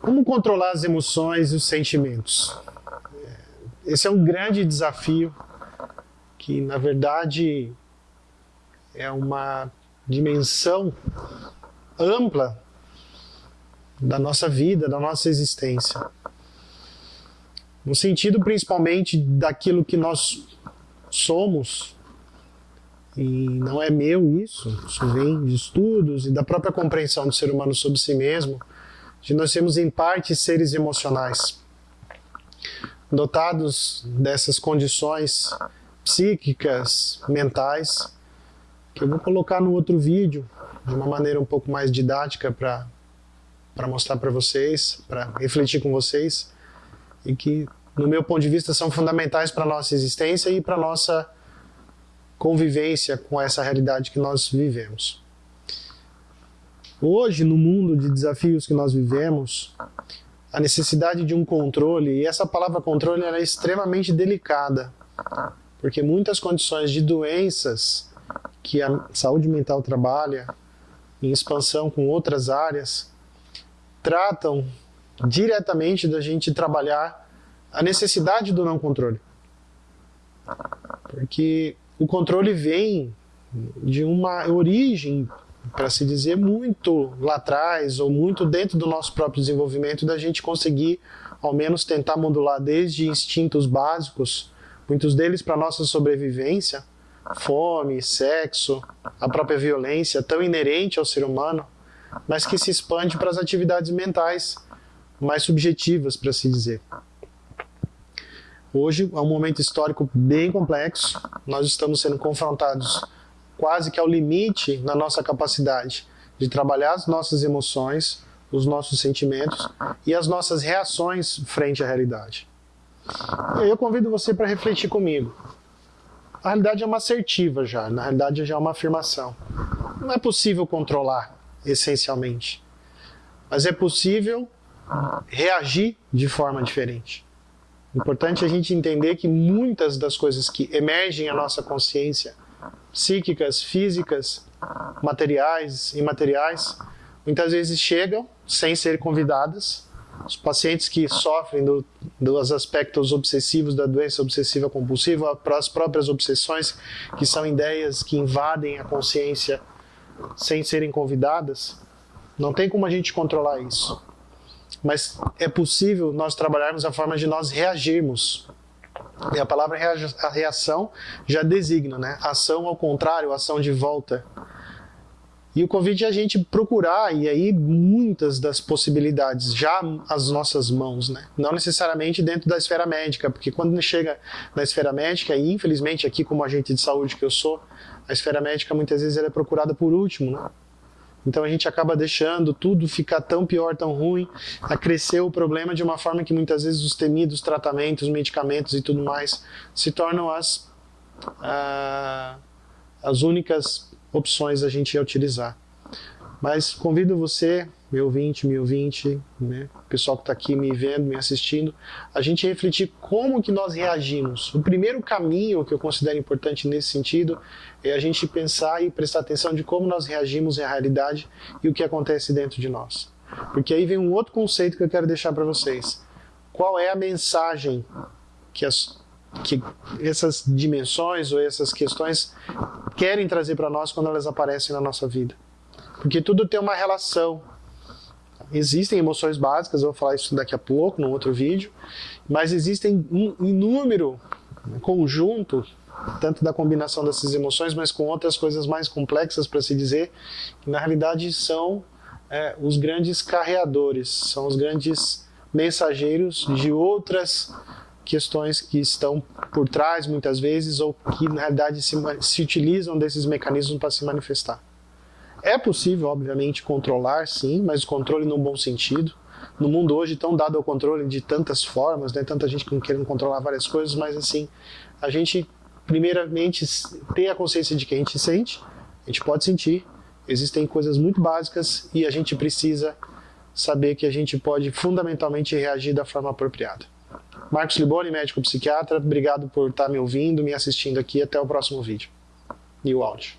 Como controlar as emoções e os sentimentos? Esse é um grande desafio que, na verdade, é uma dimensão ampla da nossa vida, da nossa existência. No sentido principalmente daquilo que nós somos, e não é meu isso, isso vem de estudos e da própria compreensão do ser humano sobre si mesmo, de nós sermos em parte seres emocionais, dotados dessas condições psíquicas, mentais, que eu vou colocar no outro vídeo, de uma maneira um pouco mais didática para mostrar para vocês, para refletir com vocês, e que, no meu ponto de vista, são fundamentais para a nossa existência e para a nossa convivência com essa realidade que nós vivemos. Hoje, no mundo de desafios que nós vivemos, a necessidade de um controle, e essa palavra controle é extremamente delicada, porque muitas condições de doenças que a saúde mental trabalha, em expansão com outras áreas, tratam diretamente da gente trabalhar a necessidade do não controle. Porque o controle vem de uma origem, para se dizer, muito lá atrás, ou muito dentro do nosso próprio desenvolvimento, da gente conseguir, ao menos, tentar modular desde instintos básicos, muitos deles para nossa sobrevivência, fome, sexo, a própria violência, tão inerente ao ser humano, mas que se expande para as atividades mentais mais subjetivas, para se dizer. Hoje é um momento histórico bem complexo, nós estamos sendo confrontados quase que ao limite na nossa capacidade de trabalhar as nossas emoções, os nossos sentimentos e as nossas reações frente à realidade. Eu convido você para refletir comigo. A realidade é uma assertiva já, na realidade já é uma afirmação. Não é possível controlar, essencialmente. Mas é possível reagir de forma diferente. Importante a gente entender que muitas das coisas que emergem à nossa consciência, psíquicas, físicas, materiais, imateriais, muitas vezes chegam sem ser convidadas. Os pacientes que sofrem do, dos aspectos obsessivos da doença obsessiva compulsiva, as próprias obsessões, que são ideias que invadem a consciência sem serem convidadas, não tem como a gente controlar isso mas é possível nós trabalharmos a forma de nós reagirmos. E a palavra reação já designa, né? Ação ao contrário, ação de volta. E o convite é a gente procurar, e aí muitas das possibilidades já às nossas mãos, né? Não necessariamente dentro da esfera médica, porque quando chega na esfera médica, e infelizmente aqui como agente de saúde que eu sou, a esfera médica muitas vezes ela é procurada por último, né? Então a gente acaba deixando tudo ficar tão pior, tão ruim, a crescer o problema de uma forma que muitas vezes os temidos tratamentos, medicamentos e tudo mais se tornam as, ah, as únicas opções a gente ia utilizar. Mas convido você meu ouvinte, meu ouvinte, né, o pessoal que está aqui me vendo, me assistindo, a gente refletir como que nós reagimos. O primeiro caminho que eu considero importante nesse sentido é a gente pensar e prestar atenção de como nós reagimos à realidade e o que acontece dentro de nós. Porque aí vem um outro conceito que eu quero deixar para vocês. Qual é a mensagem que, as, que essas dimensões ou essas questões querem trazer para nós quando elas aparecem na nossa vida? Porque tudo tem uma relação, Existem emoções básicas, eu vou falar isso daqui a pouco, num outro vídeo, mas existem um inúmero conjunto, tanto da combinação dessas emoções, mas com outras coisas mais complexas, para se dizer, que na realidade são é, os grandes carreadores, são os grandes mensageiros de outras questões que estão por trás, muitas vezes, ou que na realidade se, se utilizam desses mecanismos para se manifestar. É possível, obviamente, controlar, sim, mas controle no bom sentido. No mundo hoje, tão dado ao controle de tantas formas, né, tanta gente querendo controlar várias coisas, mas assim, a gente, primeiramente, ter a consciência de que a gente sente, a gente pode sentir, existem coisas muito básicas e a gente precisa saber que a gente pode fundamentalmente reagir da forma apropriada. Marcos Liboni, médico psiquiatra, obrigado por estar me ouvindo, me assistindo aqui, até o próximo vídeo. E o áudio.